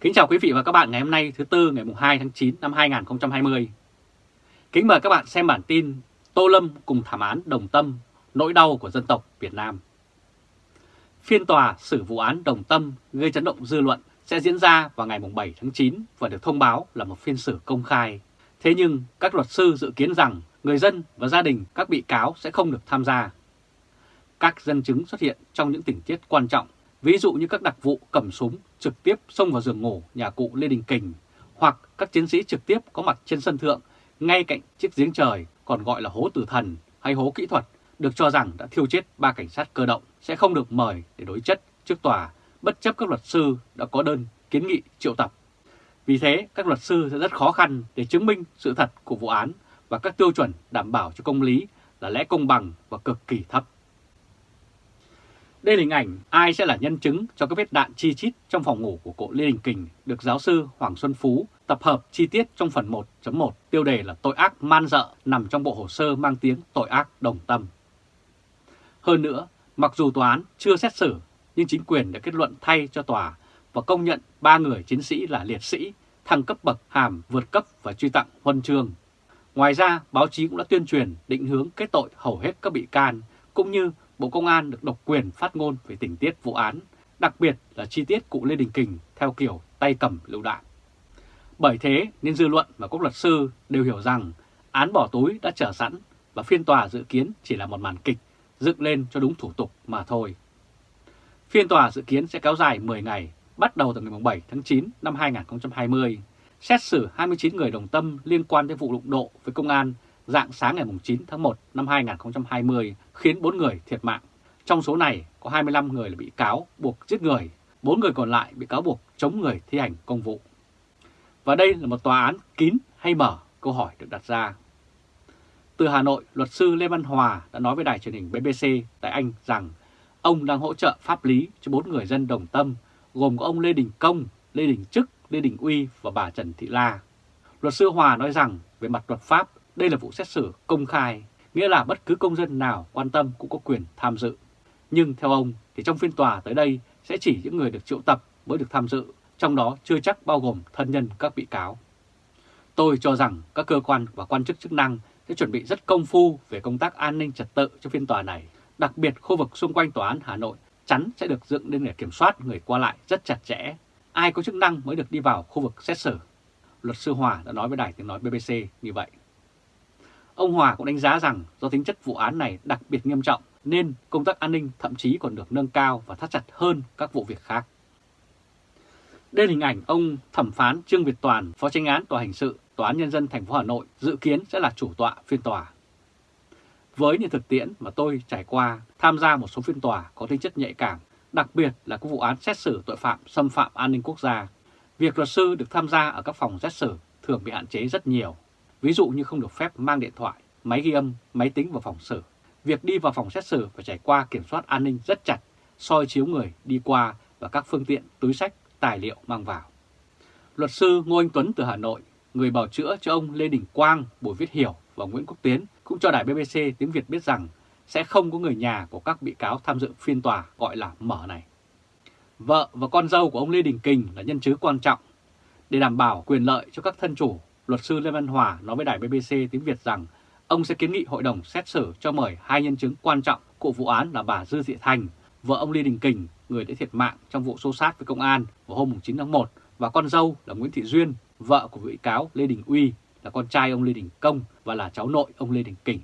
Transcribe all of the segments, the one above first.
Kính chào quý vị và các bạn ngày hôm nay thứ Tư ngày 2 tháng 9 năm 2020. Kính mời các bạn xem bản tin Tô Lâm cùng thảm án đồng tâm, nỗi đau của dân tộc Việt Nam. Phiên tòa xử vụ án đồng tâm gây chấn động dư luận sẽ diễn ra vào ngày 7 tháng 9 và được thông báo là một phiên xử công khai. Thế nhưng các luật sư dự kiến rằng người dân và gia đình các bị cáo sẽ không được tham gia. Các dân chứng xuất hiện trong những tình tiết quan trọng, ví dụ như các đặc vụ cầm súng trực tiếp xông vào giường ngủ nhà cụ Lê Đình Kình hoặc các chiến sĩ trực tiếp có mặt trên sân thượng ngay cạnh chiếc giếng trời còn gọi là hố tử thần hay hố kỹ thuật được cho rằng đã thiêu chết ba cảnh sát cơ động sẽ không được mời để đối chất trước tòa bất chấp các luật sư đã có đơn kiến nghị triệu tập. Vì thế, các luật sư sẽ rất khó khăn để chứng minh sự thật của vụ án và các tiêu chuẩn đảm bảo cho công lý là lẽ công bằng và cực kỳ thấp. Đây là hình ảnh ai sẽ là nhân chứng cho các vết đạn chi chít trong phòng ngủ của cụ Lê Đình Kình được giáo sư Hoàng Xuân Phú tập hợp chi tiết trong phần 1.1 tiêu đề là tội ác man dợ nằm trong bộ hồ sơ mang tiếng tội ác đồng tâm. Hơn nữa, mặc dù tòa án chưa xét xử nhưng chính quyền đã kết luận thay cho tòa và công nhận ba người chiến sĩ là liệt sĩ, thăng cấp bậc hàm vượt cấp và truy tặng huân chương. Ngoài ra, báo chí cũng đã tuyên truyền định hướng kết tội hầu hết các bị can, cũng như Bộ Công an được độc quyền phát ngôn về tình tiết vụ án, đặc biệt là chi tiết cụ Lê Đình Kình theo kiểu tay cầm lựu đạn. Bởi thế nên dư luận và các luật sư đều hiểu rằng án bỏ túi đã trở sẵn và phiên tòa dự kiến chỉ là một màn kịch dựng lên cho đúng thủ tục mà thôi. Phiên tòa dự kiến sẽ kéo dài 10 ngày, bắt đầu từ ngày 7 tháng 9 năm 2020, xét xử 29 người đồng tâm liên quan đến vụ đụng độ với công an dạng sáng ngày 9 tháng 1 năm 2020 khiến 4 người thiệt mạng. Trong số này có 25 người là bị cáo buộc giết người, 4 người còn lại bị cáo buộc chống người thi hành công vụ. Và đây là một tòa án kín hay mở? Câu hỏi được đặt ra. Từ Hà Nội, luật sư Lê Văn Hòa đã nói với đài truyền hình BBC tại Anh rằng ông đang hỗ trợ pháp lý cho bốn người dân đồng tâm, gồm có ông Lê Đình Công, Lê Đình Trức, Lê Đình Uy và bà Trần Thị La. Luật sư Hòa nói rằng về mặt luật pháp, đây là vụ xét xử công khai, nghĩa là bất cứ công dân nào quan tâm cũng có quyền tham dự. Nhưng theo ông thì trong phiên tòa tới đây sẽ chỉ những người được triệu tập mới được tham dự, trong đó chưa chắc bao gồm thân nhân các bị cáo. Tôi cho rằng các cơ quan và quan chức chức năng sẽ chuẩn bị rất công phu về công tác an ninh trật tự cho phiên tòa này. Đặc biệt khu vực xung quanh tòa án Hà Nội chắn sẽ được dựng lên để kiểm soát người qua lại rất chặt chẽ. Ai có chức năng mới được đi vào khu vực xét xử. Luật sư Hòa đã nói với đài tiếng nói BBC như vậy. Ông Hòa cũng đánh giá rằng do tính chất vụ án này đặc biệt nghiêm trọng nên công tác an ninh thậm chí còn được nâng cao và thắt chặt hơn các vụ việc khác. Đây là hình ảnh ông thẩm phán Trương Việt Toàn, Phó tranh án Tòa hình sự Tòa án Nhân dân thành phố Hà Nội dự kiến sẽ là chủ tọa phiên tòa. Với những thực tiễn mà tôi trải qua tham gia một số phiên tòa có tính chất nhạy cảm, đặc biệt là các vụ án xét xử tội phạm xâm phạm an ninh quốc gia, việc luật sư được tham gia ở các phòng xét xử thường bị hạn chế rất nhiều. Ví dụ như không được phép mang điện thoại, máy ghi âm, máy tính vào phòng xử. Việc đi vào phòng xét xử phải trải qua kiểm soát an ninh rất chặt, soi chiếu người đi qua và các phương tiện, túi sách, tài liệu mang vào. Luật sư Ngô Anh Tuấn từ Hà Nội, người bảo chữa cho ông Lê Đình Quang, Bùi Viết Hiểu và Nguyễn Quốc Tiến cũng cho đài BBC tiếng Việt biết rằng sẽ không có người nhà của các bị cáo tham dự phiên tòa gọi là mở này. Vợ và con dâu của ông Lê Đình Kình là nhân chứng quan trọng. Để đảm bảo quyền lợi cho các thân chủ, luật sư Lê Văn Hòa nói với đài BBC tiếng Việt rằng ông sẽ kiến nghị hội đồng xét xử cho mời hai nhân chứng quan trọng của vụ án là bà Dư Thị Thành, vợ ông Lê Đình Kình, người đã thiệt mạng trong vụ xô sát với công an vào hôm 9 tháng 1, và con dâu là Nguyễn Thị Duyên, vợ của bị cáo Lê Đình Uy, là con trai ông Lê Đình Công và là cháu nội ông Lê Đình Kình.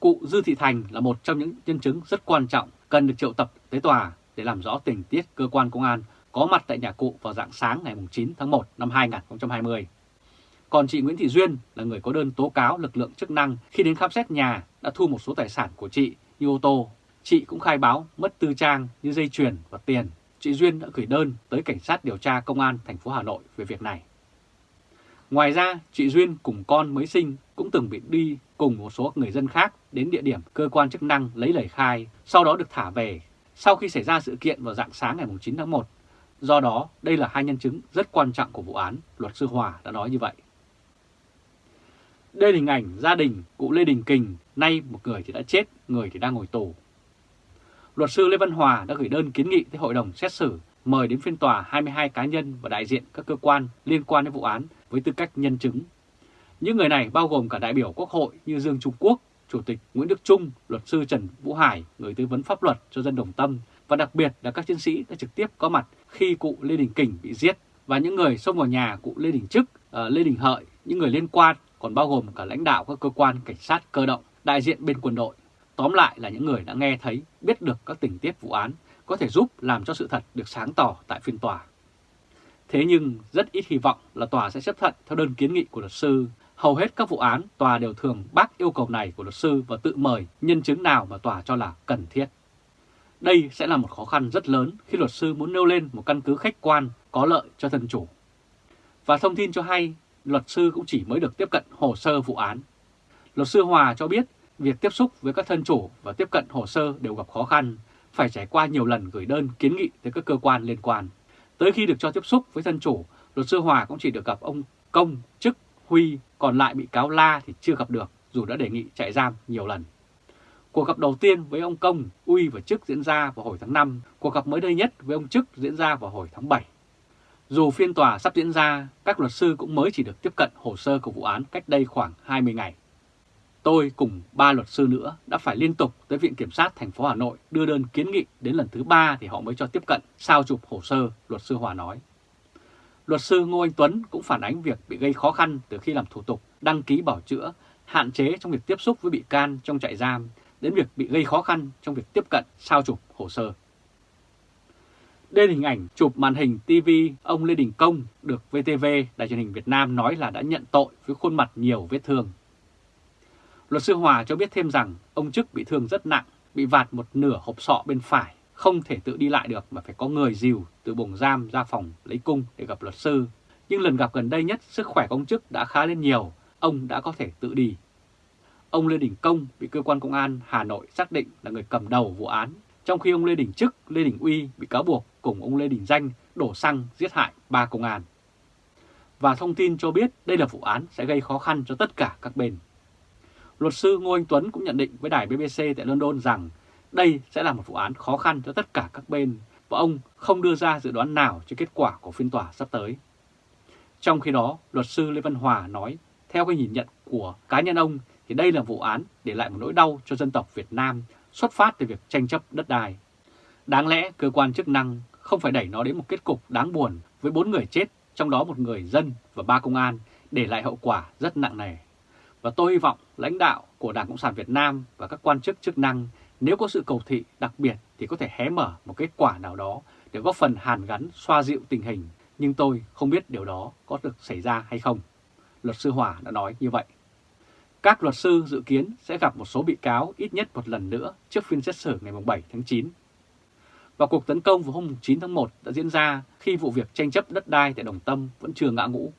Cụ Dư Thị Thành là một trong những nhân chứng rất quan trọng cần được triệu tập tới tòa để làm rõ tình tiết cơ quan công an có mặt tại nhà cụ vào dạng sáng ngày 9 tháng 1 năm 2020. Còn chị Nguyễn Thị Duyên là người có đơn tố cáo lực lượng chức năng khi đến khám xét nhà đã thu một số tài sản của chị như ô tô. Chị cũng khai báo mất tư trang như dây chuyền và tiền. Chị Duyên đã gửi đơn tới cảnh sát điều tra công an thành phố Hà Nội về việc này. Ngoài ra, chị Duyên cùng con mới sinh cũng từng bị đi cùng một số người dân khác đến địa điểm cơ quan chức năng lấy lời khai, sau đó được thả về sau khi xảy ra sự kiện vào dạng sáng ngày 9 tháng 1. Do đó, đây là hai nhân chứng rất quan trọng của vụ án, luật sư Hòa đã nói như vậy. Đây là hình ảnh gia đình cụ Lê Đình Kình, nay một người thì đã chết, người thì đang ngồi tù. Luật sư Lê Văn Hòa đã gửi đơn kiến nghị tới hội đồng xét xử mời đến phiên tòa 22 cá nhân và đại diện các cơ quan liên quan đến vụ án với tư cách nhân chứng. Những người này bao gồm cả đại biểu Quốc hội như Dương Trung Quốc, Chủ tịch Nguyễn Đức Trung, luật sư Trần Vũ Hải, người tư vấn pháp luật cho dân Đồng Tâm và đặc biệt là các chiến sĩ đã trực tiếp có mặt khi cụ Lê Đình Kình bị giết và những người xông vào nhà cụ Lê Đình Trức, uh, ờ, Lê Đình Hợi, những người liên quan còn bao gồm cả lãnh đạo các cơ quan cảnh sát cơ động, đại diện bên quân đội. Tóm lại là những người đã nghe thấy, biết được các tình tiết vụ án có thể giúp làm cho sự thật được sáng tỏ tại phiên tòa. Thế nhưng rất ít hy vọng là tòa sẽ chấp thuận theo đơn kiến nghị của luật sư. Hầu hết các vụ án tòa đều thường bác yêu cầu này của luật sư và tự mời nhân chứng nào mà tòa cho là cần thiết. Đây sẽ là một khó khăn rất lớn khi luật sư muốn nêu lên một căn cứ khách quan có lợi cho thân chủ. Và thông tin cho hay, luật sư cũng chỉ mới được tiếp cận hồ sơ vụ án. Luật sư Hòa cho biết việc tiếp xúc với các thân chủ và tiếp cận hồ sơ đều gặp khó khăn, phải trải qua nhiều lần gửi đơn kiến nghị tới các cơ quan liên quan. Tới khi được cho tiếp xúc với thân chủ, luật sư Hòa cũng chỉ được gặp ông Công, Chức, Huy, còn lại bị cáo La thì chưa gặp được dù đã đề nghị chạy giam nhiều lần. Cuộc gặp đầu tiên với ông Công, Uy và Chức diễn ra vào hồi tháng 5, cuộc gặp mới đây nhất với ông Chức diễn ra vào hồi tháng 7. Dù phiên tòa sắp diễn ra, các luật sư cũng mới chỉ được tiếp cận hồ sơ của vụ án cách đây khoảng 20 ngày. Tôi cùng ba luật sư nữa đã phải liên tục tới Viện Kiểm sát thành phố Hà Nội đưa đơn kiến nghị đến lần thứ ba thì họ mới cho tiếp cận sao chụp hồ sơ, luật sư Hòa nói. Luật sư Ngô Anh Tuấn cũng phản ánh việc bị gây khó khăn từ khi làm thủ tục, đăng ký bảo chữa, hạn chế trong việc tiếp xúc với bị can trong trại giam, đến việc bị gây khó khăn trong việc tiếp cận sao chụp hồ sơ. Đây là hình ảnh chụp màn hình TV ông Lê Đình Công được VTV, Đài truyền hình Việt Nam nói là đã nhận tội với khuôn mặt nhiều vết thương. Luật sư Hòa cho biết thêm rằng ông chức bị thương rất nặng, bị vạt một nửa hộp sọ bên phải, không thể tự đi lại được mà phải có người dìu từ buồng giam ra phòng lấy cung để gặp luật sư. Nhưng lần gặp gần đây nhất, sức khỏe của ông chức đã khá lên nhiều, ông đã có thể tự đi. Ông Lê Đình Công bị cơ quan công an Hà Nội xác định là người cầm đầu vụ án, trong khi ông Lê Đình Trức, Lê Đình Uy bị cáo buộc cùng ông Lê Đình Danh đổ xăng giết hại ba công an. Và thông tin cho biết đây là vụ án sẽ gây khó khăn cho tất cả các bên. Luật sư Ngô Anh Tuấn cũng nhận định với đài BBC tại London rằng đây sẽ là một vụ án khó khăn cho tất cả các bên và ông không đưa ra dự đoán nào cho kết quả của phiên tòa sắp tới. Trong khi đó, luật sư Lê Văn Hòa nói, theo cái nhìn nhận của cá nhân ông thì đây là vụ án để lại một nỗi đau cho dân tộc Việt Nam xuất phát từ việc tranh chấp đất đai. Đáng lẽ cơ quan chức năng không phải đẩy nó đến một kết cục đáng buồn với bốn người chết, trong đó một người dân và ba công an, để lại hậu quả rất nặng nề. Và tôi hy vọng lãnh đạo của Đảng Cộng sản Việt Nam và các quan chức chức năng nếu có sự cầu thị đặc biệt thì có thể hé mở một kết quả nào đó để góp phần hàn gắn xoa dịu tình hình. Nhưng tôi không biết điều đó có được xảy ra hay không. Luật sư Hòa đã nói như vậy. Các luật sư dự kiến sẽ gặp một số bị cáo ít nhất một lần nữa trước phiên xét xử ngày 7 tháng 9. Và cuộc tấn công vào hôm 9 tháng 1 đã diễn ra khi vụ việc tranh chấp đất đai tại Đồng Tâm vẫn chưa ngã ngũ.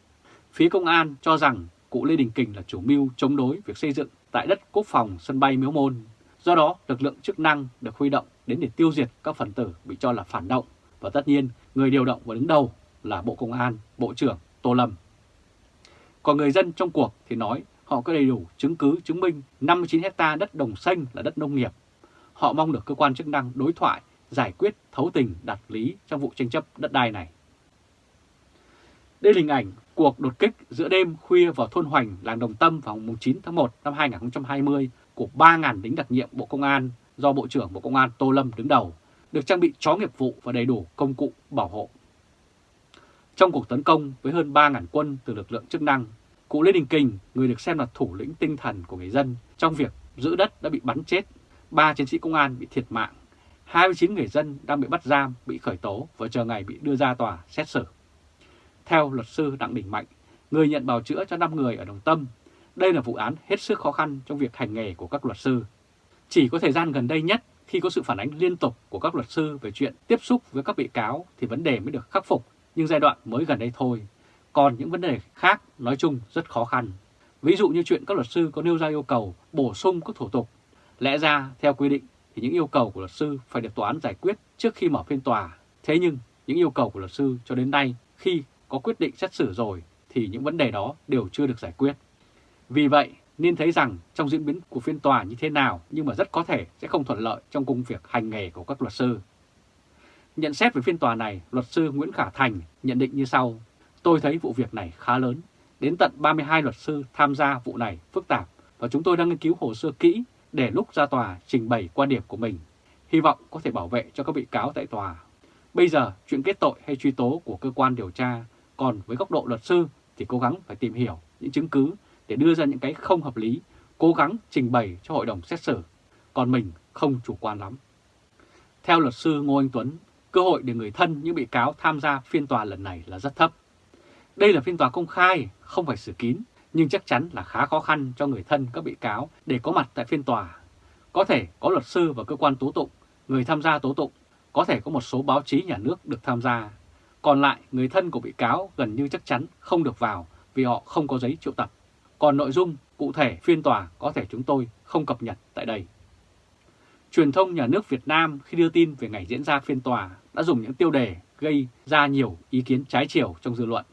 Phía công an cho rằng cụ Lê Đình Kình là chủ mưu chống đối việc xây dựng tại đất quốc phòng sân bay Miếu Môn. Do đó, lực lượng chức năng được huy động đến để tiêu diệt các phần tử bị cho là phản động và tất nhiên người điều động và đứng đầu là Bộ Công an, Bộ trưởng Tô Lâm. Còn người dân trong cuộc thì nói họ có đầy đủ chứng cứ chứng minh 59 hecta đất đồng xanh là đất nông nghiệp. Họ mong được cơ quan chức năng đối thoại, giải quyết thấu tình đạt lý trong vụ tranh chấp đất đai này. Đây là hình ảnh cuộc đột kích giữa đêm khuya vào thôn Hoành, làng Đồng Tâm vào ngày 9 tháng 1 năm 2020 của 3.000 lính đặc nhiệm Bộ Công an do Bộ trưởng Bộ Công an Tô Lâm đứng đầu, được trang bị chó nghiệp vụ và đầy đủ công cụ bảo hộ. Trong cuộc tấn công với hơn 3.000 quân từ lực lượng chức năng, cụ Lê Đình Kình, người được xem là thủ lĩnh tinh thần của người dân trong việc giữ đất đã bị bắn chết, ba chiến sĩ công an bị thiệt mạng, 29 người dân đang bị bắt giam, bị khởi tố và chờ ngày bị đưa ra tòa xét xử. Theo luật sư Đặng Đình Mạnh, người nhận bào chữa cho 5 người ở Đồng Tâm, đây là vụ án hết sức khó khăn trong việc hành nghề của các luật sư. Chỉ có thời gian gần đây nhất khi có sự phản ánh liên tục của các luật sư về chuyện tiếp xúc với các bị cáo thì vấn đề mới được khắc phục, nhưng giai đoạn mới gần đây thôi. Còn những vấn đề khác nói chung rất khó khăn. Ví dụ như chuyện các luật sư có nêu ra yêu cầu bổ sung các thủ tục. Lẽ ra, theo quy định, thì những yêu cầu của luật sư phải được tòa án giải quyết trước khi mở phiên tòa. Thế nhưng, những yêu cầu của luật sư cho đến nay khi có quyết định xét xử rồi thì những vấn đề đó đều chưa được giải quyết. Vì vậy, nên thấy rằng trong diễn biến của phiên tòa như thế nào nhưng mà rất có thể sẽ không thuận lợi trong công việc hành nghề của các luật sư. Nhận xét về phiên tòa này, luật sư Nguyễn Khả Thành nhận định như sau. Tôi thấy vụ việc này khá lớn. Đến tận 32 luật sư tham gia vụ này phức tạp và chúng tôi đang nghiên cứu hồ sơ kỹ để lúc ra tòa trình bày quan điểm của mình. Hy vọng có thể bảo vệ cho các bị cáo tại tòa. Bây giờ chuyện kết tội hay truy tố của cơ quan điều tra, còn với góc độ luật sư thì cố gắng phải tìm hiểu những chứng cứ để đưa ra những cái không hợp lý, cố gắng trình bày cho hội đồng xét xử. Còn mình không chủ quan lắm. Theo luật sư Ngô Anh Tuấn, cơ hội để người thân những bị cáo tham gia phiên tòa lần này là rất thấp. Đây là phiên tòa công khai, không phải xử kín, nhưng chắc chắn là khá khó khăn cho người thân các bị cáo để có mặt tại phiên tòa. Có thể có luật sư và cơ quan tố tụng, người tham gia tố tụng, có thể có một số báo chí nhà nước được tham gia. Còn lại, người thân của bị cáo gần như chắc chắn không được vào vì họ không có giấy triệu tập. Còn nội dung cụ thể phiên tòa có thể chúng tôi không cập nhật tại đây. Truyền thông nhà nước Việt Nam khi đưa tin về ngày diễn ra phiên tòa đã dùng những tiêu đề gây ra nhiều ý kiến trái chiều trong dư luận.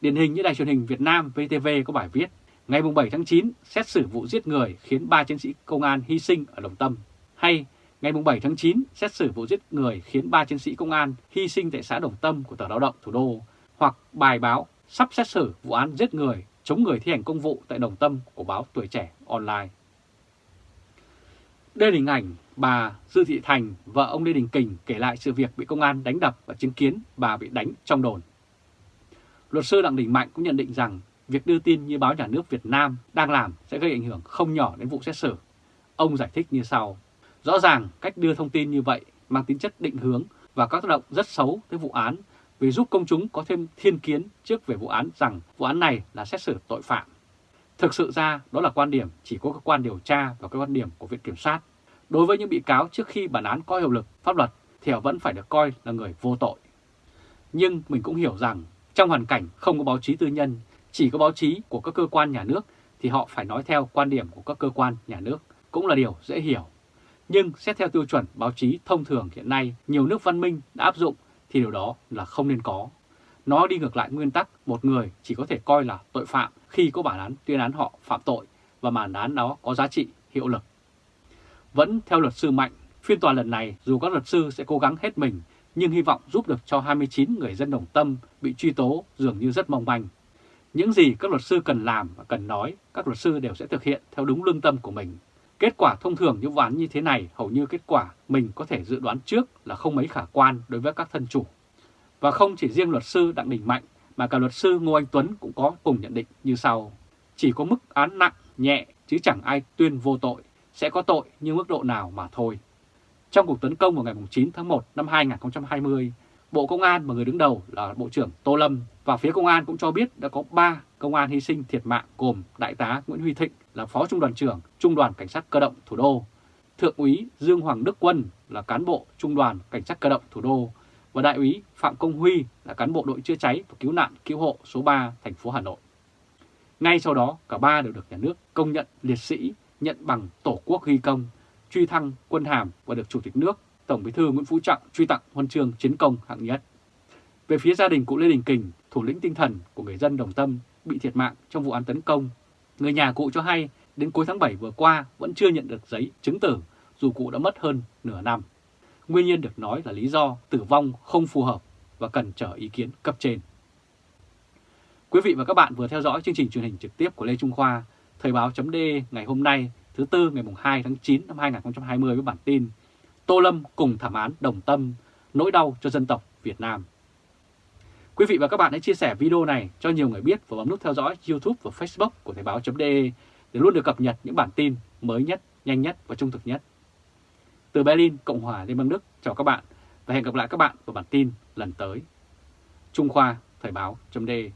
Điển hình như đài truyền hình Việt Nam VTV có bài viết Ngày 7 tháng 9 xét xử vụ giết người khiến 3 chiến sĩ công an hy sinh ở Đồng Tâm hay ngày 7 tháng 9 xét xử vụ giết người khiến 3 chiến sĩ công an hy sinh tại xã Đồng Tâm của Tờ Lao động Thủ đô hoặc bài báo sắp xét xử vụ án giết người chống người thi hành công vụ tại Đồng Tâm của báo Tuổi Trẻ Online. Đây là hình ảnh bà Dư Thị Thành, vợ ông Lê Đình Kình kể lại sự việc bị công an đánh đập và chứng kiến bà bị đánh trong đồn. Luật sư Đặng Đình Mạnh cũng nhận định rằng việc đưa tin như báo nhà nước Việt Nam đang làm sẽ gây ảnh hưởng không nhỏ đến vụ xét xử. Ông giải thích như sau. Rõ ràng cách đưa thông tin như vậy mang tính chất định hướng và các tác động rất xấu tới vụ án vì giúp công chúng có thêm thiên kiến trước về vụ án rằng vụ án này là xét xử tội phạm. Thực sự ra, đó là quan điểm chỉ có cơ quan điều tra và cái quan điểm của Viện Kiểm sát. Đối với những bị cáo trước khi bản án có hiệu lực pháp luật thì họ vẫn phải được coi là người vô tội. Nhưng mình cũng hiểu rằng trong hoàn cảnh không có báo chí tư nhân, chỉ có báo chí của các cơ quan nhà nước thì họ phải nói theo quan điểm của các cơ quan nhà nước, cũng là điều dễ hiểu. Nhưng xét theo tiêu chuẩn báo chí thông thường hiện nay nhiều nước văn minh đã áp dụng thì điều đó là không nên có. Nó đi ngược lại nguyên tắc một người chỉ có thể coi là tội phạm khi có bản án tuyên án họ phạm tội và bản án đó có giá trị, hiệu lực. Vẫn theo luật sư Mạnh, phiên tòa lần này dù các luật sư sẽ cố gắng hết mình nhưng hy vọng giúp được cho 29 người dân đồng tâm bị truy tố dường như rất mong manh. Những gì các luật sư cần làm và cần nói, các luật sư đều sẽ thực hiện theo đúng lương tâm của mình. Kết quả thông thường những vụ án như thế này hầu như kết quả mình có thể dự đoán trước là không mấy khả quan đối với các thân chủ. Và không chỉ riêng luật sư Đặng Đình Mạnh mà cả luật sư Ngô Anh Tuấn cũng có cùng nhận định như sau. Chỉ có mức án nặng, nhẹ chứ chẳng ai tuyên vô tội, sẽ có tội nhưng mức độ nào mà thôi. Trong cuộc tấn công vào ngày 9 tháng 1 năm 2020, Bộ Công an và người đứng đầu là Bộ trưởng Tô Lâm và phía Công an cũng cho biết đã có 3 công an hy sinh thiệt mạng gồm Đại tá Nguyễn Huy Thịnh là Phó Trung đoàn trưởng Trung đoàn Cảnh sát Cơ động Thủ đô, Thượng úy Dương Hoàng Đức Quân là cán bộ Trung đoàn Cảnh sát Cơ động Thủ đô và Đại úy Phạm Công Huy là cán bộ đội chữa cháy và cứu nạn cứu hộ số 3 thành phố Hà Nội. Ngay sau đó, cả ba đều được nhà nước công nhận liệt sĩ, nhận bằng Tổ quốc ghi công, truy thăng quân hàm và được Chủ tịch nước Tổng Bí thư Nguyễn Phú Trọng truy tặng huân chương chiến công hạng nhất. Về phía gia đình cụ Lê Đình Kình, thủ lĩnh tinh thần của người dân Đồng Tâm bị thiệt mạng trong vụ án tấn công, người nhà cụ cho hay đến cuối tháng 7 vừa qua vẫn chưa nhận được giấy chứng tử dù cụ đã mất hơn nửa năm. Nguyên nhân được nói là lý do tử vong không phù hợp và cần chờ ý kiến cấp trên. Quý vị và các bạn vừa theo dõi chương trình truyền hình trực tiếp của Lê Trung Khoa, Thời báo chấm ngày hôm nay thứ Tư ngày 2 tháng 9 năm 2020 với bản tin Tô Lâm cùng thảm án đồng tâm, nỗi đau cho dân tộc Việt Nam. Quý vị và các bạn hãy chia sẻ video này cho nhiều người biết và bấm nút theo dõi YouTube và Facebook của Thời báo.de để luôn được cập nhật những bản tin mới nhất, nhanh nhất và trung thực nhất. Từ Berlin, Cộng hòa Liên bang Đức, chào các bạn và hẹn gặp lại các bạn vào bản tin lần tới. Trung Khoa, Thời báo.de